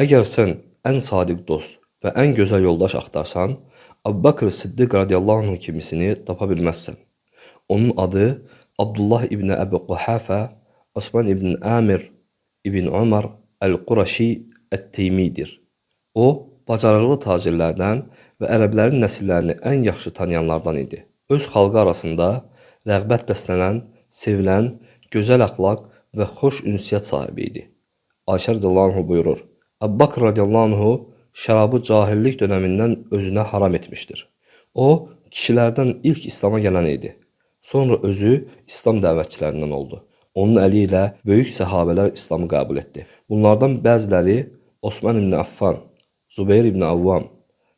Əgər sən ən sadiq dost və ən gözəl yoldaş axtarsan, Əbubəkr Siddiq radiyallahu anh kimisini tapa bilməzsən. Onun adı Abdullah ibn Əbi Quhafə, Osman ibn Amir ibn Umar Əl-Quraşi Ət-Teymidir. O, bacarıqlı tacirlərdən və ərəblərin nəsillərini ən yaxşı tanıyanlardan idi. Öz xalqı arasında rəğbət bəslənən, sevilən, gözəl əxlaq və xoş ünsiyyət sahibi idi. Ayşə radiyallahu anh buyurur, Əbbaqir radiyallahu anhu şərabı cahillik dönəmindən özünə haram etmişdir. O, kişilərdən ilk İslama gələn idi. Sonra özü İslam dəvətçilərindən oldu. Onun əli ilə böyük səhabələr İslamı qəbul etdi. Bunlardan bəziləri Osman ibn Affan, Zubeyr ibn Avvam,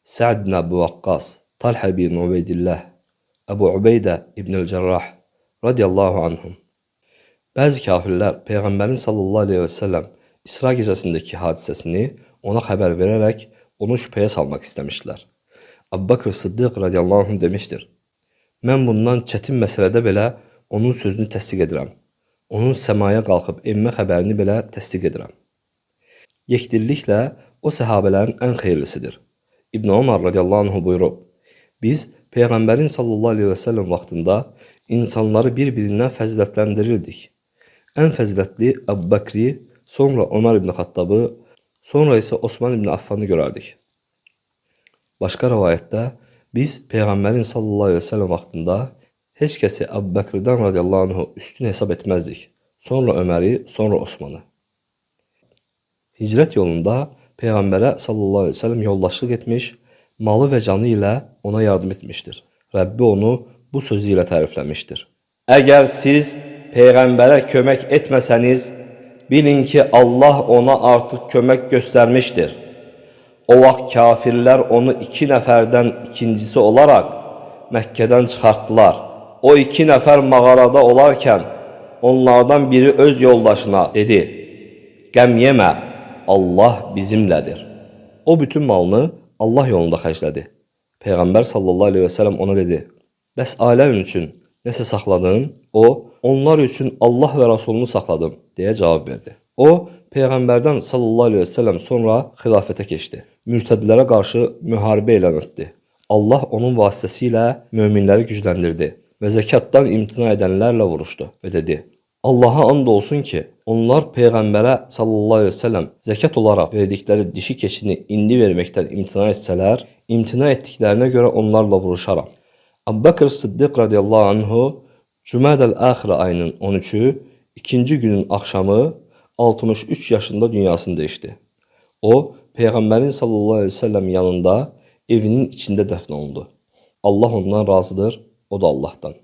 Sa'd ibn Əbu Vaqqas, Talhə ibn Ubeydillah, Əbu Ubeydə ibn el-Cərrah radiyallahu anhum. Bəzi kafirlər Peyğəmbərin sallallahu aleyhi və səlləm İsra gecəsindəki hadisəsini ona xəbər verərək onu şübhəyə salmaq istəmişdilər. Əbbəkir Sıddıq radiyallahu anh demişdir. Mən bundan çətin məsələdə belə onun sözünü təsdiq edirəm. Onun səmaya qalxıb enmə xəbərini belə təsdiq edirəm. Yekdilliklə o səhabələrin ən xeyirlisidir. İbn Ömər radiyallahu anh buyurub, biz Peyğəmbərin sallallahu aleyhi və səlləm vaxtında insanları bir-birindən fəzilətləndirirdik. Ən fəzilətli Əbu Bəkri, sonra Ömər ibn Xattabı, sonra isə Osman ibn Affanı görərdik. Başqa rəvayətdə biz Peyğəmbərin sallallahu aleyhi və səlləm vaxtında heç kəsi Əbu Bəkrdən radiyallahu anhu üstün hesab etməzdik. Sonra Öməri, sonra Osmanı. Hicrət yolunda Peyğəmbərə sallallahu əleyhi və səlləm yoldaşlıq etmiş, malı və canı ilə ona yardım etmişdir. Rəbbi onu bu sözü ilə tərifləmişdir. Əgər siz Peyğəmbərə kömək etməsəniz, bilin ki, Allah ona artıq kömək göstərmişdir. O vaxt kafirlər onu iki nəfərdən ikincisi olaraq Məkkədən çıxartdılar. O iki nəfər mağarada olarkən onlardan biri öz yoldaşına dedi, Qəm yemə, Allah bizimlədir. O bütün malını Allah yolunda xərclədi. Peyğəmbər sallallahu aleyhi və sələm ona dedi, bəs ailən üçün nəsə saxladın? O, onlar üçün Allah və Rasulunu saxladım, deyə cavab verdi. O, Peyğəmbərdən sallallahu aleyhi və sələm sonra xilafətə keçdi. Mürtədlərə qarşı müharibə elan etdi. Allah onun vasitəsilə möminləri gücləndirdi və zəkatdan imtina edənlərlə vuruşdu və dedi, Allaha and olsun ki, onlar Peyğəmbərə sallallahu aleyhi ve sellem zəkat olaraq verdikləri dişi keçini indi verməkdən imtina etsələr, imtina etdiklərinə görə onlarla vuruşaram. Əbbəkir Sıddiq radiyallahu anhu Cümədəl Əxirə ayının 13-ü, ikinci günün axşamı 63 yaşında dünyasını dəyişdi. O, Peyğəmbərin sallallahu aleyhi ve sellem yanında evinin içində dəfn olundu. Allah ondan razıdır, o da Allahdan.